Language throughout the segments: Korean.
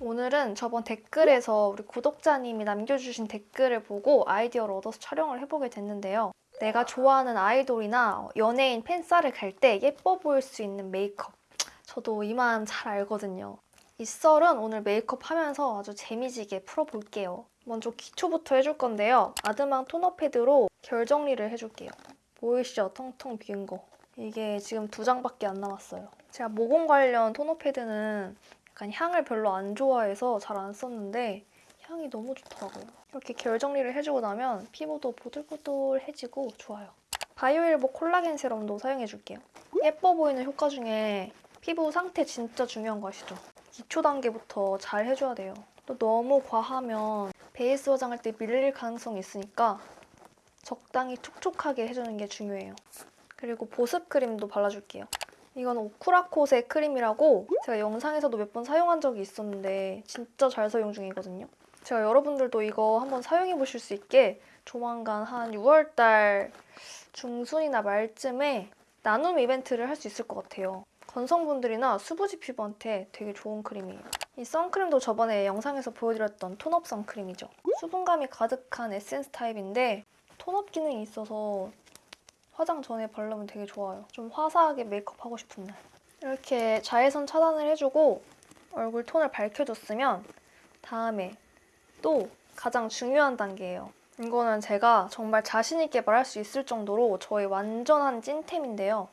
오늘은 저번 댓글에서 우리 구독자님이 남겨주신 댓글을 보고 아이디어를 얻어서 촬영을 해보게 됐는데요. 내가 좋아하는 아이돌이나 연예인 팬싸를 갈 때 예뻐 보일 수 있는 메이크업. 저도 이만 잘 알거든요. 이 썰은 오늘 메이크업 하면서 아주 재미지게 풀어볼게요. 먼저 기초부터 해줄 건데요. 아드망 토너 패드로 결 정리를 해줄게요. 보이시죠? 텅텅 비은 거. 이게 지금 두 장밖에 안 남았어요. 제가 모공 관련 토너 패드는 약간 향을 별로 안 좋아해서 잘 안 썼는데 향이 너무 좋더라고요. 이렇게 결 정리를 해주고 나면 피부도 보들보들해지고 좋아요. 바이오일보 콜라겐 세럼도 사용해줄게요. 예뻐 보이는 효과 중에 피부 상태 진짜 중요한 거 아시죠? 기초 단계부터 잘 해줘야 돼요. 또 너무 과하면 베이스 화장할 때 밀릴 가능성이 있으니까 적당히 촉촉하게 해주는 게 중요해요. 그리고 보습 크림도 발라줄게요. 이건 오쿠라콧의 크림이라고 제가 영상에서도 몇 번 사용한 적이 있었는데 진짜 잘 사용 중이거든요. 제가 여러분들도 이거 한번 사용해 보실 수 있게 조만간 한 6월달 중순이나 말쯤에 나눔 이벤트를 할 수 있을 것 같아요. 건성분들이나 수부지 피부한테 되게 좋은 크림이에요. 이 선크림도 저번에 영상에서 보여드렸던 tone-up 선크림이죠. 수분감이 가득한 에센스 타입인데 tone-up 기능이 있어서 화장 전에 바르면 되게 좋아요. 좀 화사하게 메이크업 하고 싶은 날. 이렇게 자외선 차단을 해주고 얼굴 톤을 밝혀줬으면 다음에 또 가장 중요한 단계예요. 이거는 제가 정말 자신있게 말할 수 있을 정도로 저의 완전한 찐템인데요.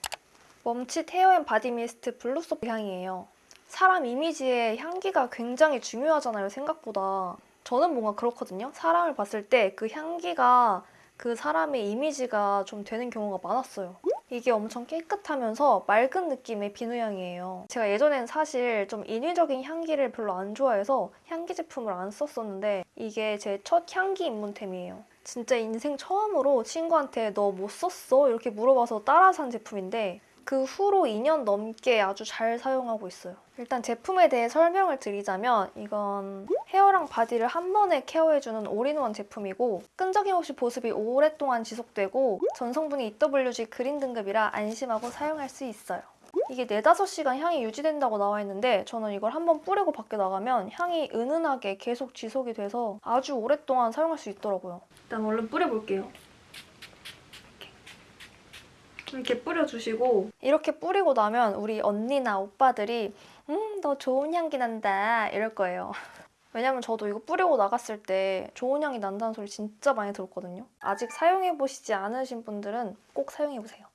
멈칫 hair and body mist Blue Soap 향이에요. 사람 이미지에 향기가 굉장히 중요하잖아요, 생각보다. 저는 뭔가 그렇거든요. 사람을 봤을 때 그 향기가 그 사람의 이미지가 좀 되는 경우가 많았어요. 이게 엄청 깨끗하면서 맑은 느낌의 비누향이에요. 제가 예전엔 사실 좀 인위적인 향기를 별로 안 좋아해서 향기 제품을 안 썼었는데 이게 제 첫 향기 입문템이에요. 진짜 인생 처음으로 친구한테 너 뭐 썼어? 이렇게 물어봐서 따라 산 제품인데 그 후로 2년 넘게 아주 잘 사용하고 있어요. 일단 제품에 대해 설명을 드리자면 이건 헤어랑 바디를 한 번에 케어해주는 올인원 제품이고 끈적임 없이 보습이 오랫동안 지속되고 전성분이 EWG 그린 등급이라 안심하고 사용할 수 있어요. 이게 4, 5시간 향이 유지된다고 나와 있는데 저는 이걸 한번 뿌리고 밖에 나가면 향이 은은하게 계속 지속이 돼서 아주 오랫동안 사용할 수 있더라고요. 일단 얼른 뿌려볼게요. 이렇게 뿌려주시고 이렇게 뿌리고 나면 우리 언니나 오빠들이 음 너 좋은 향기 난다 이럴 거예요. 왜냐면 저도 이거 뿌리고 나갔을 때 좋은 향이 난다는 소리 진짜 많이 들었거든요. 아직 사용해보시지 않으신 분들은 꼭 사용해보세요.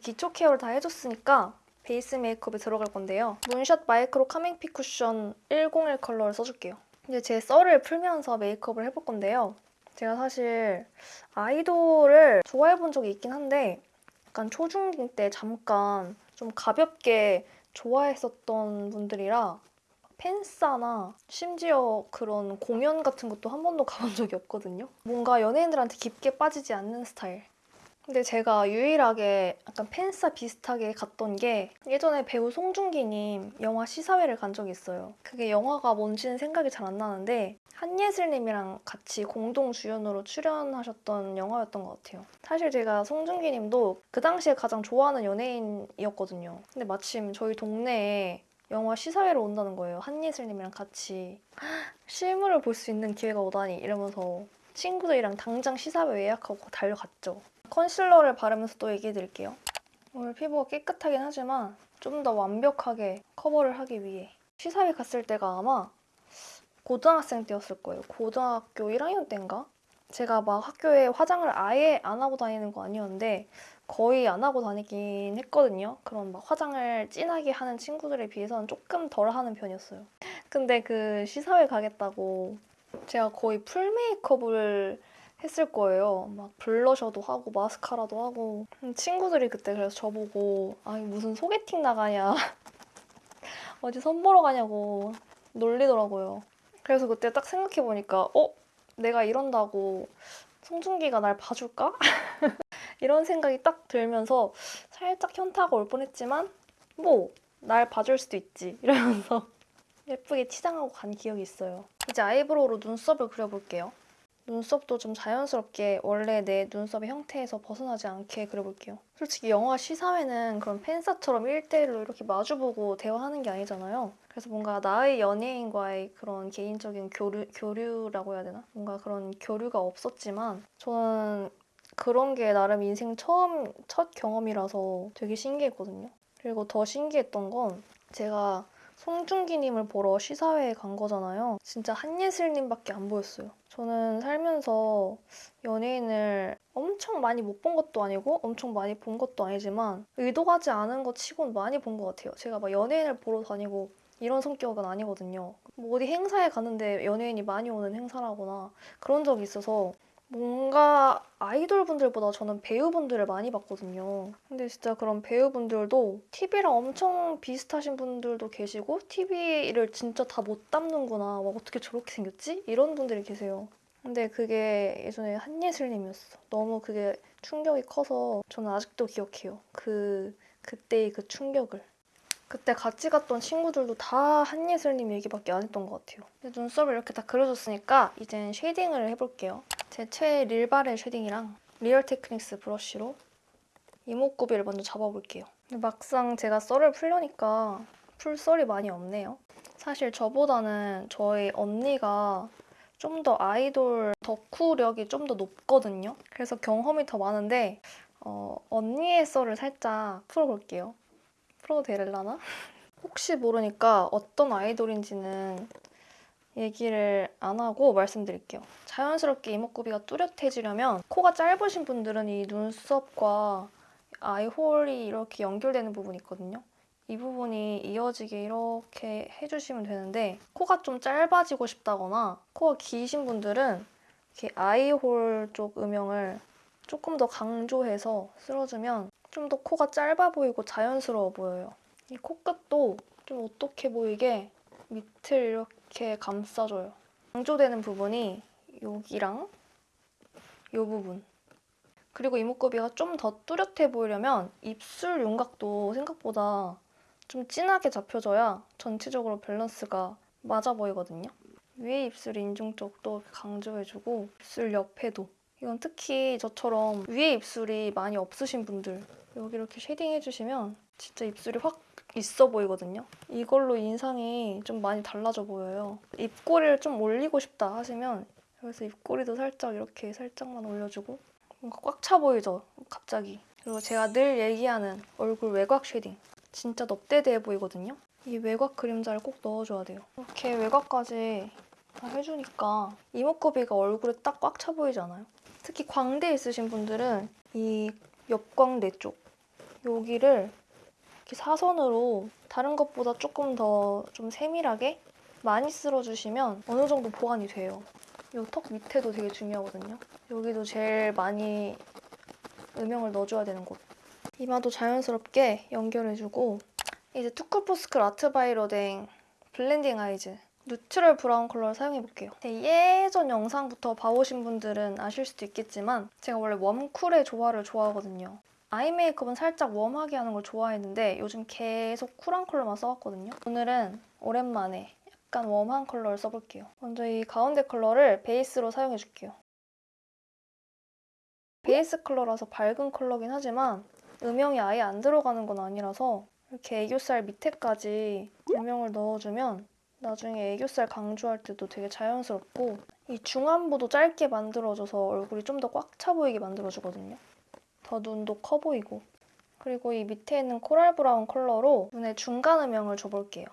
기초 케어를 다 해줬으니까 베이스 메이크업에 들어갈 건데요. 문샷 Micro Calming Fit Cushion 101 컬러를 써줄게요. 이제 제 썰을 풀면서 메이크업을 해볼 건데요. 제가 사실 아이돌을 좋아해본 적이 있긴 한데 약간 초중딩 때 잠깐 좀 가볍게 좋아했었던 분들이라 팬싸나 심지어 그런 공연 같은 것도 한 번도 가본 적이 없거든요. 뭔가 연예인들한테 깊게 빠지지 않는 스타일. 근데 제가 유일하게 약간 팬싸 비슷하게 갔던 게 예전에 배우 송중기님 영화 시사회를 간 적이 있어요. 그게 영화가 뭔지는 생각이 잘 안 나는데 한예슬님이랑 같이 공동 주연으로 출연하셨던 영화였던 것 같아요. 사실 제가 송중기님도 그 당시에 가장 좋아하는 연예인이었거든요. 근데 마침 저희 동네에 영화 시사회로 온다는 거예요. 한예슬님이랑 같이 실물을 볼 수 있는 기회가 오다니 이러면서 친구들이랑 당장 시사회 예약하고 달려갔죠. 컨실러를 바르면서 또 얘기해 드릴게요. 오늘 피부가 깨끗하긴 하지만 좀 더 완벽하게 커버를 하기 위해 시사회 갔을 때가 아마 고등학생 때였을 거예요. 고등학교 1학년 때인가? 제가 막 학교에 화장을 아예 안 하고 다니는 거 아니었는데 거의 안 하고 다니긴 했거든요. 그런 막 화장을 진하게 하는 친구들에 비해서는 조금 덜 하는 편이었어요. 근데 그 시사회 가겠다고 제가 거의 풀 메이크업을 했을 거예요. 막 블러셔도 하고 마스카라도 하고 친구들이 그때 그래서 저보고 아니 무슨 소개팅 나가냐 어디 선 보러 가냐고 놀리더라고요. 그래서 그때 딱 생각해보니까 어? 내가 이런다고 송중기가 날 봐줄까? 이런 생각이 딱 들면서 살짝 현타가 올 뻔했지만 뭐 날 봐줄 수도 있지 이러면서 예쁘게 치장하고 간 기억이 있어요. 이제 아이브로우로 눈썹을 그려볼게요. 눈썹도 좀 자연스럽게 원래 내 눈썹의 형태에서 벗어나지 않게 그려볼게요. 솔직히 영화 시사회는 그런 팬사처럼 1대1로 이렇게 마주보고 대화하는 게 아니잖아요. 그래서 뭔가 나의 연예인과의 그런 개인적인 교류, 교류라고 해야 되나? 뭔가 그런 교류가 없었지만 저는 그런 게 나름 인생 처음, 첫 경험이라서 되게 신기했거든요. 그리고 더 신기했던 건 제가 송중기님을 보러 시사회에 간 거잖아요. 진짜 한예슬님밖에 안 보였어요. 저는 살면서 연예인을 엄청 많이 못 본 것도 아니고 엄청 많이 본 것도 아니지만 의도하지 않은 것 치곤 많이 본 것 같아요. 제가 막 연예인을 보러 다니고 이런 성격은 아니거든요. 뭐 어디 행사에 갔는데 연예인이 많이 오는 행사라거나 그런 적이 있어서 뭔가 아이돌 분들보다 저는 배우분들을 많이 봤거든요. 근데 진짜 그런 배우분들도 TV랑 엄청 비슷하신 분들도 계시고 TV를 진짜 다 못 담는구나. 와, 어떻게 저렇게 생겼지? 이런 분들이 계세요. 근데 그게 예전에 한예슬님이었어. 너무 그게 충격이 커서 저는 아직도 기억해요. 그 그때의 그 충격을. 그때 같이 갔던 친구들도 다 한예슬님 얘기밖에 안 했던 것 같아요. 눈썹을 이렇게 다 그려줬으니까 이젠 shading을 해볼게요. 제 최애 릴바레 shading이랑 리얼 테크닉스 브러쉬로 이목구비를 먼저 잡아볼게요. 막상 제가 썰을 풀려니까 풀 썰이 많이 없네요. 사실 저보다는 저희 언니가 좀 더 아이돌 덕후력이 좀 더 높거든요. 그래서 경험이 더 많은데 어, 언니의 썰을 살짝 풀어볼게요. 풀어도 되려나? 혹시 모르니까 어떤 아이돌인지는 얘기를 안 하고 말씀드릴게요. 자연스럽게 이목구비가 뚜렷해지려면 코가 짧으신 분들은 이 눈썹과 아이홀이 이렇게 연결되는 부분이 있거든요. 이 부분이 이어지게 이렇게 해주시면 되는데 코가 좀 짧아지고 싶다거나 코가 기신 분들은 이렇게 아이홀 쪽 음영을 조금 더 강조해서 쓸어주면 좀 더 코가 짧아 보이고 자연스러워 보여요. 이 코끝도 좀 오똑해 보이게 밑을 이렇게 감싸줘요. 강조되는 부분이 여기랑 이 부분. 그리고 이목구비가 좀 더 뚜렷해 보이려면 입술 윤곽도 생각보다 좀 진하게 잡혀줘야 전체적으로 밸런스가 맞아 보이거든요. 위에 입술 인중 쪽도 강조해주고 입술 옆에도 이건 특히 저처럼 위에 입술이 많이 없으신 분들 여기 이렇게 shading 해주시면 진짜 입술이 확 있어 보이거든요. 이걸로 인상이 좀 많이 달라져 보여요. 입꼬리를 좀 올리고 싶다 하시면 여기서 입꼬리도 살짝 이렇게 살짝만 올려주고 뭔가 꽉 차 보이죠? 갑자기. 그리고 제가 늘 얘기하는 얼굴 외곽 shading. 진짜 넙대대해 보이거든요. 이 외곽 그림자를 꼭 넣어줘야 돼요. 이렇게 외곽까지 다 해주니까 이목구비가 얼굴에 딱 꽉 차 보이지 않아요? 특히 광대 있으신 분들은 이 옆광대 쪽 여기를 이렇게 사선으로 다른 것보다 조금 더 좀 세밀하게 많이 쓸어주시면 어느 정도 보완이 돼요. 이 턱 밑에도 되게 중요하거든요. 여기도 제일 많이 음영을 넣어줘야 되는 곳. 이마도 자연스럽게 연결해주고 이제 투쿨포스쿨 아트바이로댕 Blending Eyes Neutral Brown 컬러를 사용해볼게요. 제 예전 영상부터 봐오신 분들은 아실 수도 있겠지만 제가 원래 warm cool의 조화를 좋아하거든요. 아이 메이크업은 살짝 warm하게 하는 걸 좋아했는데 요즘 계속 cool한 컬러만 써왔거든요. 오늘은 오랜만에 약간 warm한 컬러를 써볼게요. 먼저 이 가운데 컬러를 베이스로 사용해줄게요. 베이스 컬러라서 밝은 컬러긴 하지만 음영이 아예 안 들어가는 건 아니라서 이렇게 애교살 밑에까지 음영을 넣어주면 나중에 애교살 강조할 때도 되게 자연스럽고 이 중안부도 짧게 만들어줘서 얼굴이 좀 더 꽉 차 보이게 만들어주거든요. 더 눈도 커 보이고 그리고 이 밑에 있는 coral brown 컬러로 눈의 중간 음영을 줘볼게요.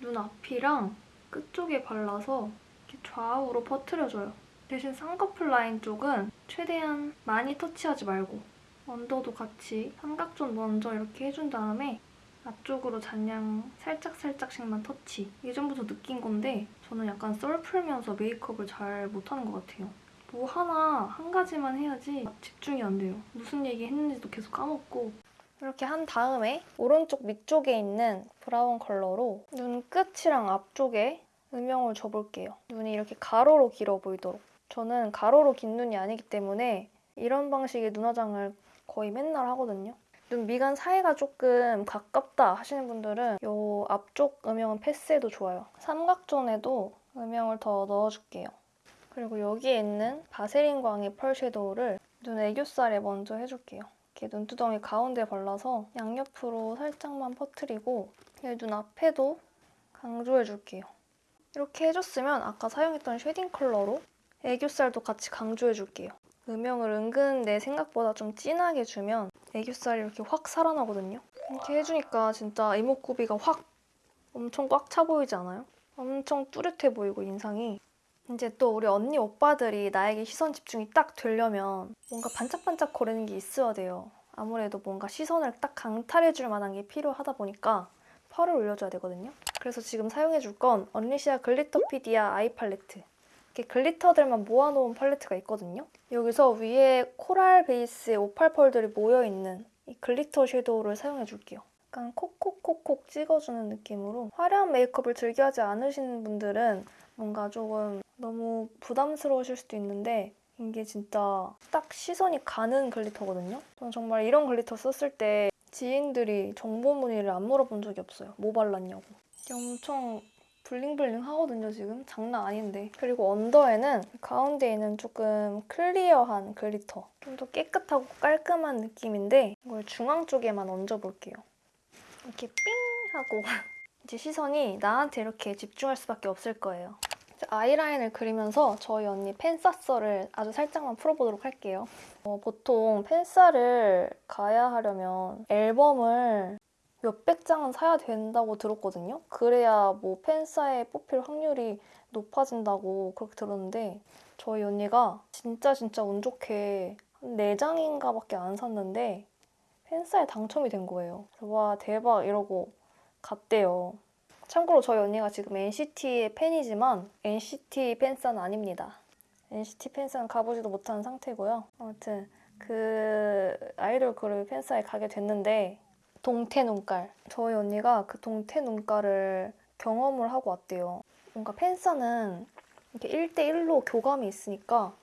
눈 앞이랑 끝쪽에 발라서 이렇게 좌우로 퍼트려줘요. 대신 쌍꺼풀 라인 쪽은 최대한 많이 터치하지 말고 언더도 같이 삼각존 먼저 이렇게 해준 다음에 앞쪽으로 잔량 살짝살짝씩만 터치. 예전부터 느낀 건데 저는 약간 썰 풀면서 메이크업을 잘 못하는 것 같아요. 뭐 하나 한 가지만 해야지 집중이 안 돼요. 무슨 얘기 했는지도 계속 까먹고 이렇게 한 다음에 오른쪽 밑쪽에 있는 브라운 컬러로 눈 끝이랑 앞쪽에 음영을 줘볼게요. 눈이 이렇게 가로로 길어 보이도록. 저는 가로로 긴 눈이 아니기 때문에 이런 방식의 눈화장을 거의 맨날 하거든요. 눈 미간 사이가 조금 가깝다 하시는 분들은 이 앞쪽 음영은 패스해도 좋아요. 삼각존에도 음영을 더 넣어줄게요. 그리고 여기에 있는 바세린 광의 펄 섀도우를 눈 애교살에 먼저 해줄게요. 이렇게 눈두덩이 가운데 발라서 양옆으로 살짝만 퍼트리고 눈 앞에도 강조해줄게요. 이렇게 해줬으면 아까 사용했던 shading 컬러로 애교살도 같이 강조해줄게요. 음영을 은근 내 생각보다 좀 진하게 주면 애교살이 이렇게 확 살아나거든요. 이렇게 해주니까 진짜 이목구비가 확 엄청 꽉 차 보이지 않아요? 엄청 뚜렷해 보이고 인상이 이제 또 우리 언니 오빠들이 나에게 시선 집중이 딱 되려면 뭔가 반짝반짝 거리는 게 있어야 돼요. 아무래도 뭔가 시선을 딱 강탈해줄 만한 게 필요하다 보니까 펄을 올려줘야 되거든요. 그래서 지금 사용해줄 건 Unleashia Glitterpedia Eye Palette. 이렇게 glitter들만 모아놓은 팔레트가 있거든요. 여기서 위에 coral 베이스의 오팔 펄들이 모여있는 이 glitter shadow를 사용해줄게요. 약간 콕콕콕콕 찍어주는 느낌으로 화려한 메이크업을 즐겨하지 않으시는 분들은 뭔가 조금 너무 부담스러우실 수도 있는데 이게 진짜 딱 시선이 가는 glitter거든요. 저는 정말 이런 glitter 썼을 때 지인들이 정보 문의를 안 물어본 적이 없어요. 뭐 발랐냐고. 엄청 bling bling 하거든요, 지금. 장난 아닌데. 그리고 under에는 가운데에는 조금 clear한 glitter. 좀 더 깨끗하고 깔끔한 느낌인데 이걸 중앙 쪽에만 얹어볼게요. 이렇게 삥 하고 이제 시선이 나한테 이렇게 집중할 수밖에 없을 거예요. 아이라인을 그리면서 저희 언니 팬싸썰을 아주 살짝만 풀어보도록 할게요. 어, 보통 팬싸를 가야 하려면 앨범을 몇백 장은 사야 된다고 들었거든요. 그래야 뭐 펜사에 뽑힐 확률이 높아진다고 그렇게 들었는데 저희 언니가 진짜 진짜 운 좋게 한 4장인가 밖에 안 샀는데 펜사에 당첨이 된 거예요. 와 대박 이러고 갔대요. 참고로 저희 언니가 지금 NCT의 팬이지만 NCT 팬사는 아닙니다. NCT 팬사는 가보지도 못한 상태고요. 아무튼 그 아이돌 그룹 팬사에 가게 됐는데 동태 눈깔. 저희 언니가 그 동태 눈깔을 경험을 하고 왔대요. 뭔가 팬사는 이렇게 1대1로 교감이 있으니까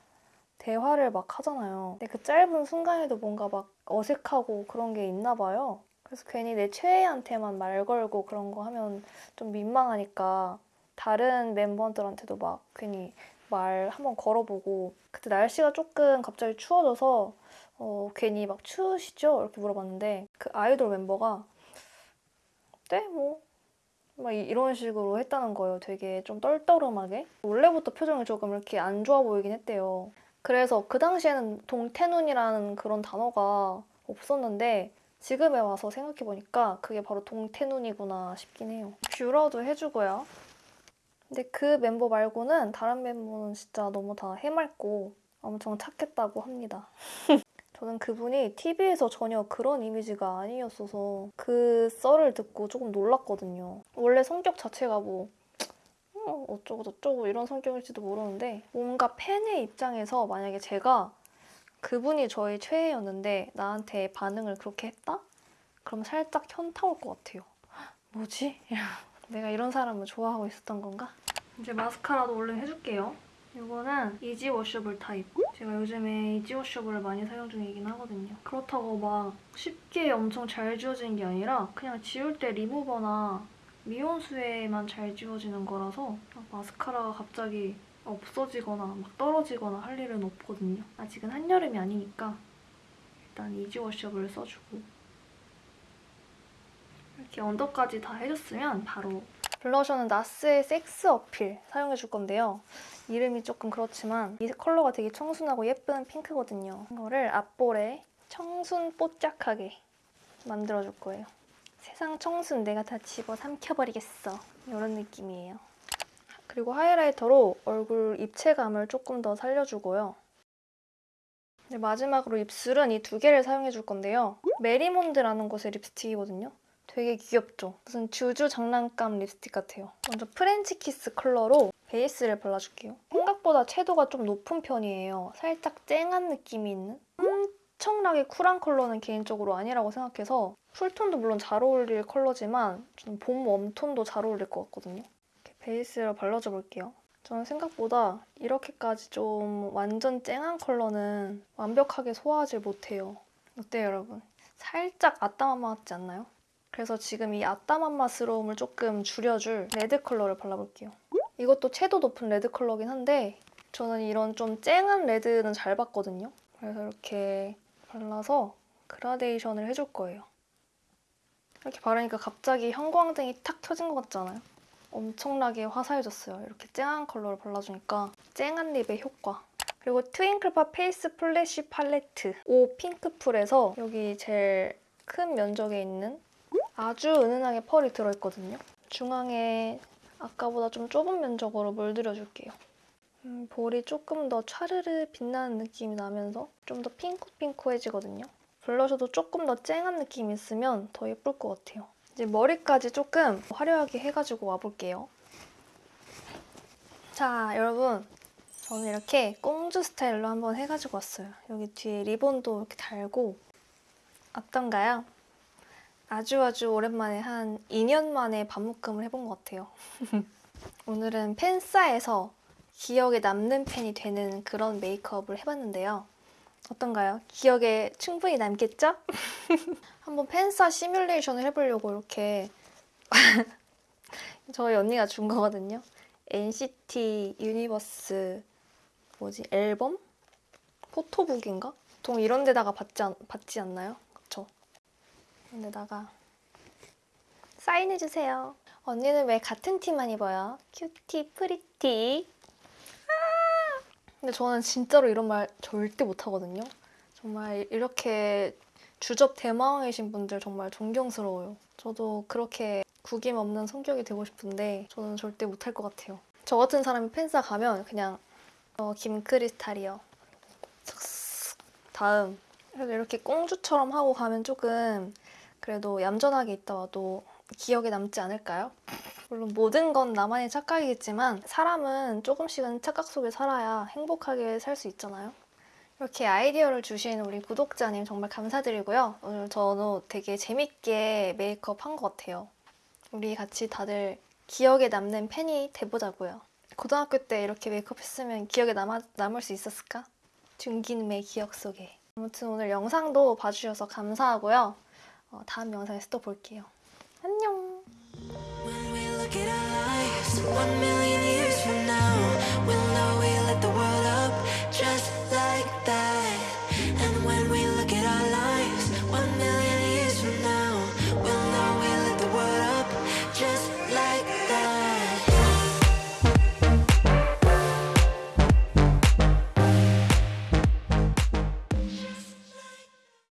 대화를 막 하잖아요. 근데 그 짧은 순간에도 뭔가 막 어색하고 그런 게 있나 봐요. 그래서 괜히 내 최애한테만 말 걸고 그런 거 하면 좀 민망하니까 다른 멤버들한테도 막 괜히 말 한번 걸어보고 그때 날씨가 조금 갑자기 추워져서 어, 괜히 막 추우시죠? 이렇게 물어봤는데 그 아이돌 멤버가 네? 뭐? 막 이- 이런 식으로 했다는 거예요. 되게 좀 떨떠름하게. 원래부터 표정이 조금 이렇게 안 좋아 보이긴 했대요. 그래서 그 당시에는 동태눈이라는 그런 단어가 없었는데 지금에 와서 생각해보니까 그게 바로 동태눈이구나 싶긴 해요. 뷰러도 해주고요. 근데 그 멤버 말고는 다른 멤버는 진짜 너무 다 해맑고 엄청 착했다고 합니다. 저는 그분이 TV에서 전혀 그런 이미지가 아니었어서 그 썰을 듣고 조금 놀랐거든요. 원래 성격 자체가 뭐 어, 어쩌고 저쩌고 이런 성격일지도 모르는데 뭔가 팬의 입장에서 만약에 제가 그분이 저의 최애였는데 나한테 반응을 그렇게 했다? 그럼 살짝 현타 올 것 같아요. 뭐지? 내가 이런 사람을 좋아하고 있었던 건가? 이제 마스카라도 얼른 해줄게요. 이거는 easy washable 타입. 제가 요즘에 easy washable을 많이 사용 중이긴 하거든요. 그렇다고 막 쉽게 엄청 잘 지워지는 게 아니라 그냥 지울 때 리무버나 미온수에만 잘 지워지는 거라서 막 마스카라가 갑자기 없어지거나 막 떨어지거나 할 일은 없거든요. 아직은 한여름이 아니니까 일단 easy washable을 써주고 이렇게 under까지 다 해줬으면 바로 블러셔는 나스의 섹스 어필 사용해줄 건데요. 이름이 조금 그렇지만 이 컬러가 되게 청순하고 예쁜 핑크거든요. 이거를 앞볼에 청순 뽀짝하게 만들어줄 거예요. 세상 청순 내가 다 집어 삼켜버리겠어. 이런 느낌이에요. 그리고 highlighter로 얼굴 입체감을 조금 더 살려주고요. 네, 마지막으로 입술은 이 두 개를 사용해 줄 건데요. Merrymonde라는 곳의 립스틱이거든요. 되게 귀엽죠? 무슨 주주 장난감 립스틱 같아요. 먼저 French Kiss 컬러로 베이스를 발라줄게요. 생각보다 채도가 좀 높은 편이에요. 살짝 쨍한 느낌이 있는? 엄청나게 쿨한 컬러는 개인적으로 아니라고 생각해서 cool tone도 물론 잘 어울릴 컬러지만 저는 봄 warm tone도 잘 어울릴 것 같거든요. 베이스를 발라줘 볼게요. 저는 생각보다 이렇게까지 좀 완전 쨍한 컬러는 완벽하게 소화하지 못해요. 어때요, 여러분? 살짝 아따맘마 같지 않나요? 그래서 지금 이 아따맘마스러움을 조금 줄여줄 레드 컬러를 발라볼게요. 이것도 채도 높은 레드 컬러긴 한데 저는 이런 좀 쨍한 레드는 잘 받거든요. 그래서 이렇게 발라서 그라데이션을 해줄 거예요. 이렇게 바르니까 갑자기 형광등이 탁 켜진 것 같잖아요. 엄청나게 화사해졌어요. 이렇게 쨍한 컬러를 발라주니까 쨍한 lip의 효과. 그리고 Twinkle Pop Face Flash Palette Oh Pinkful에서 여기 제일 큰 면적에 있는 아주 은은하게 펄이 들어있거든요. 중앙에 아까보다 좀 좁은 면적으로 물들여줄게요. 음, 볼이 조금 더 차르르 빛나는 느낌이 나면서 좀 더 핑크핑크해지거든요. blusher도 조금 더 쨍한 느낌이 있으면 더 예쁠 것 같아요. 이제 머리까지 조금 화려하게 해가지고 와볼게요. 자, 여러분. 저는 이렇게 꽁주 스타일로 한번 해가지고 왔어요. 여기 뒤에 리본도 이렇게 달고 어떤가요? 아주 아주 오랜만에 한 2년 만에 반묶음을 해본 것 같아요. 오늘은 팬싸에서 기억에 남는 팬이 되는 그런 메이크업을 해봤는데요. 어떤가요? 기억에 충분히 남겠죠? 한번 팬싸 시뮬레이션을 해보려고 이렇게 저희 언니가 준 거거든요. NCT Universe 뭐지 앨범? photobook인가? 보통 이런 데다가 받지, 않, 받지 않나요? 그쵸? 이런 데다가 사인해주세요. 언니는 왜 같은 티만 입어요? cutie pretty 아! 근데 저는 진짜로 이런 말 절대 못하거든요. 정말 이렇게 주접 대망이신 분들 정말 존경스러워요. 저도 그렇게 구김 없는 성격이 되고 싶은데 저는 절대 못할 것 같아요. 저 같은 사람이 팬싸 가면 그냥 어, 김크리스탈이요. 다음. 그래도 이렇게 꽁주처럼 하고 가면 조금 그래도 얌전하게 있다 와도 기억에 남지 않을까요? 물론 모든 건 나만의 착각이겠지만 사람은 조금씩은 착각 속에 살아야 행복하게 살 수 있잖아요. 이렇게 아이디어를 주신 우리 구독자님 정말 감사드리고요. 오늘 저는 되게 재밌게 메이크업 한 것 같아요. 우리 같이 다들 기억에 남는 팬이 돼보자고요. 고등학교 때 이렇게 메이크업 했으면 기억에 남아, 남을 수 있었을까? 준기님의 기억 속에. 아무튼 오늘 영상도 봐주셔서 감사하고요. 어, 다음 영상에서 또 볼게요. 안녕! One million